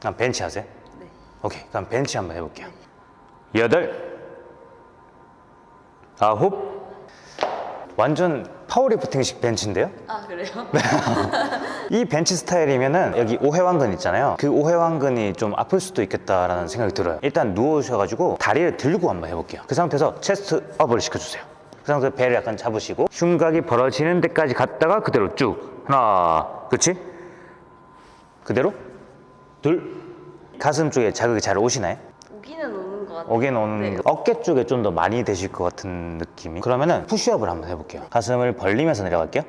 그럼 벤치 하세요? 네. 오케이. 그럼 벤치 한번 해볼게요. 여덟. 아홉. 완전 파워리프팅식 벤치인데요? 아 그래요? 이 벤치 스타일이면은 여기 오해왕근 있잖아요. 그 오해왕근이 좀 아플 수도 있겠다라는 생각이 들어요. 일단 누우셔가지고 다리를 들고 한번 해볼게요. 그 상태에서 체스트 업을 시켜주세요. 그 상태에서 배를 약간 잡으시고 흉곽이 벌어지는 데까지 갔다가 그대로 쭉. 하나. 그렇지? 그대로 둘 가슴 쪽에 자극이 잘 오시나요? 오기는 오는 것 같아요. 어깨는 오는 네. 거. 어깨 쪽에 좀 더 많이 되실 것 같은 느낌이 그러면은 푸시업을 한번 해볼게요 가슴을 벌리면서 내려갈게요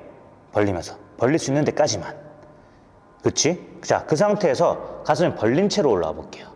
벌리면서 벌릴 수 있는 데까지만 그치? 자그 상태에서 가슴을 벌린 채로 올라와 볼게요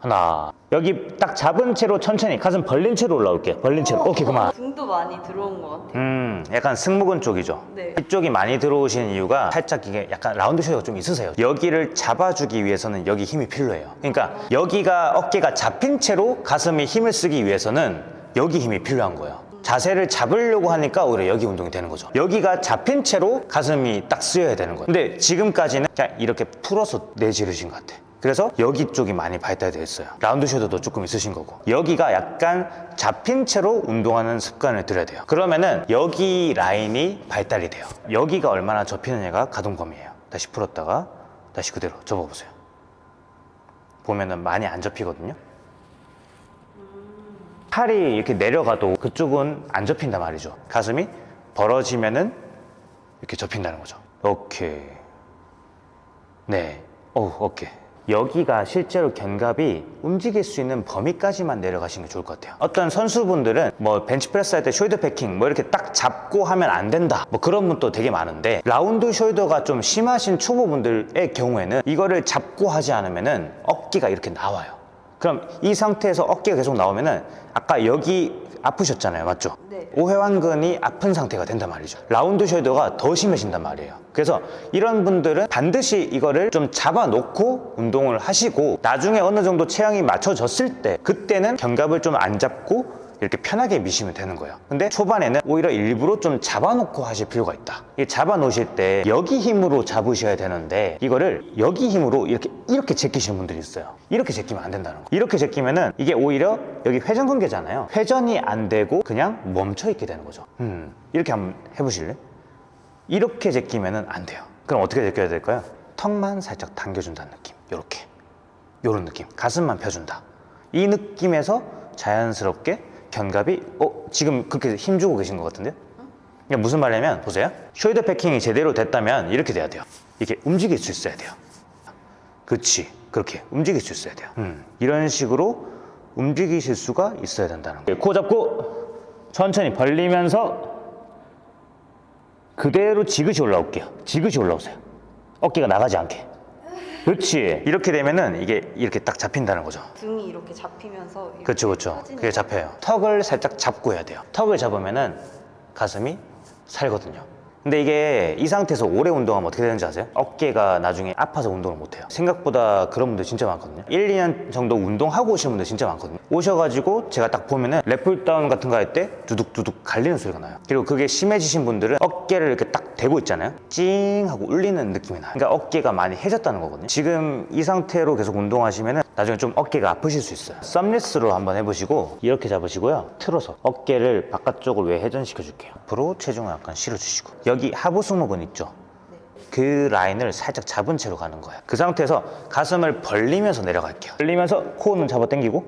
하나 여기 딱 잡은 채로 천천히 가슴 벌린 채로 올라올게요 벌린 채로 오케이 그만 등도 많이 들어온 것 같아요. 음, 약간 승모근 쪽이죠. 네. 이쪽이 많이 들어오시는 이유가 살짝 이게 약간 라운드 숄더가 좀 있으세요. 여기를 잡아주기 위해서는 여기 힘이 필요해요. 그러니까 여기가 어깨가 잡힌 채로 가슴에 힘을 쓰기 위해서는 여기 힘이 필요한 거예요. 자세를 잡으려고 하니까 오히려 여기 운동이 되는 거죠. 여기가 잡힌 채로 가슴이 딱 쓰여야 되는 거예요. 근데 지금까지는 그냥 이렇게 풀어서 내지르신 것 같아. 그래서 여기 쪽이 많이 발달되어 있어요. 라운드 숄더도 조금 있으신 거고. 여기가 약간 잡힌 채로 운동하는 습관을 들여야 돼요. 그러면은 여기 라인이 발달이 돼요. 여기가 얼마나 접히느냐가 가동범위예요. 다시 풀었다가 다시 그대로 접어보세요. 보면은 많이 안 접히거든요. 팔이 이렇게 내려가도 그쪽은 안 접힌단 말이죠. 가슴이 벌어지면은 이렇게 접힌다는 거죠. 오케이. 네. 오, 오케이. 여기가 실제로 견갑이 움직일 수 있는 범위까지만 내려가시는 게 좋을 것 같아요. 어떤 선수분들은 뭐 벤치프레스 할 때 shoulder packing 뭐 이렇게 딱 잡고 하면 안 된다. 뭐 그런 분도 되게 많은데 round shoulder가 좀 심하신 초보분들의 경우에는 이거를 잡고 하지 않으면은 어깨가 이렇게 나와요. 그럼 이 상태에서 어깨가 계속 나오면 은 아까 여기 아프셨잖아요. 맞죠? 네. 오해완근이 아픈 상태가 된단 말이죠. 라운드 숄더가 더 심해진단 말이에요. 그래서 이런 분들은 반드시 이거를 좀 잡아놓고 운동을 하시고 나중에 어느 정도 체형이 맞춰졌을 때 그때는 견갑을 좀 안 잡고 이렇게 편하게 미시면 되는 거예요. 근데 초반에는 오히려 일부러 좀 잡아놓고 하실 필요가 있다. 이 잡아놓으실 때 여기 힘으로 잡으셔야 되는데 이거를 여기 힘으로 이렇게 이렇게 제끼시는 분들이 있어요. 이렇게 제끼면 안 된다는 거. 이렇게 제끼면은 이게 오히려 여기 회전근개잖아요. 회전이 안 되고 그냥 멈춰 있게 되는 거죠. 음, 이렇게 한번 해보실래? 이렇게 제끼면은 안 돼요. 그럼 어떻게 제껴야 될까요? 턱만 살짝 당겨준다는 느낌. 이렇게. 요런 느낌. 가슴만 펴준다. 이 느낌에서 자연스럽게 견갑이 어 지금 그렇게 힘주고 계신 것 같은데요? 그러니까 무슨 말이냐면 보세요. 숄더 패킹이 제대로 됐다면 이렇게 돼야 돼요. 이렇게 움직일 수 있어야 돼요. 그렇지. 그렇게 움직일 수 있어야 돼요. 음, 이런 식으로 움직이실 수가 있어야 된다는 거예요. 코 잡고 천천히 벌리면서 그대로 지그시 올라올게요. 지그시 올라오세요. 어깨가 나가지 않게. 그렇지. 이렇게 되면은 이게 이렇게 딱 잡힌다는 거죠. 등이 이렇게 잡히면서 이렇게 그렇죠, 그렇죠. 그게 잡혀요. 턱을 살짝 잡고 해야 돼요. 턱을 잡으면은 가슴이 살거든요. 근데 이게 이 상태에서 오래 운동하면 어떻게 되는지 아세요? 어깨가 나중에 아파서 운동을 못 해요. 생각보다 그런 분들 진짜 많거든요. 1, 2년 정도 운동하고 오시는 분들 진짜 많거든요. 오셔가지고 제가 딱 보면은 lat pulldown 같은 거 할 때 두둑두둑 갈리는 소리가 나요. 그리고 그게 심해지신 분들은 어깨를 이렇게 딱 대고 있잖아요. 찡 하고 울리는 느낌이 나요. 그러니까 어깨가 많이 해졌다는 거거든요. 지금 이 상태로 계속 운동하시면은 나중에 좀 어깨가 아프실 수 있어요. thumbless로 한번 해보시고 이렇게 잡으시고요. 틀어서 어깨를 바깥쪽으로 외회전시켜 줄게요. 앞으로 체중을 약간 실어주시고 여기 하부 승모근 있죠. 그 라인을 살짝 잡은 채로 가는 거예요. 그 상태에서 가슴을 벌리면서 내려갈게요. 벌리면서 코어 잡아 당기고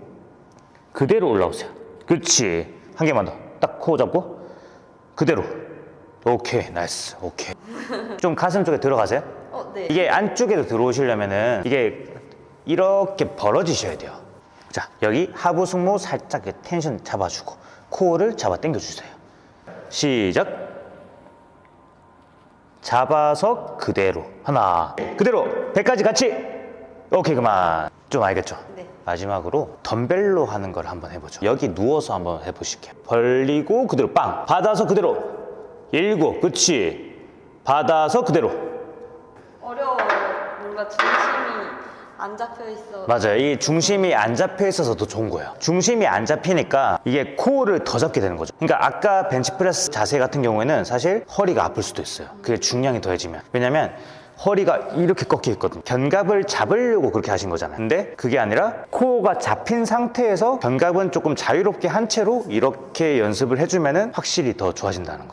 그대로 올라오세요. 그렇지. 한 개만 더. 딱 코어 잡고 그대로. 오케이, nice. 오케이. 좀 가슴 쪽에 들어가세요. 어, 네. 이게 안쪽에도 들어오시려면은 이게 이렇게 벌어지셔야 돼요. 자, 여기 하부 승모 살짝 텐션 잡아주고 코어를 잡아 당겨 주세요. 시작. 잡아서 그대로 하나 그대로 배까지 같이 오케이 그만 좀 알겠죠? 네. 마지막으로 덤벨로 하는 걸 한번 해보죠 여기 누워서 한번 해보실게요 벌리고 그대로 빵 받아서 그대로 일곱 그치 받아서 그대로 어려워요. 뭔가 중심이 안 잡혀 있어. 맞아요. 이 중심이 안 잡혀 있어서 더 좋은 거예요. 중심이 안 잡히니까 이게 코어를 더 잡게 되는 거죠. 그러니까 아까 벤치프레스 자세 같은 경우에는 사실 허리가 아플 수도 있어요. 그게 중량이 더해지면. 왜냐면 허리가 이렇게 꺾여 있거든요. 견갑을 잡으려고 그렇게 하신 거잖아요. 근데 그게 아니라 코어가 잡힌 상태에서 견갑은 조금 자유롭게 한 채로 이렇게 연습을 해주면은 확실히 더 좋아진다는 거.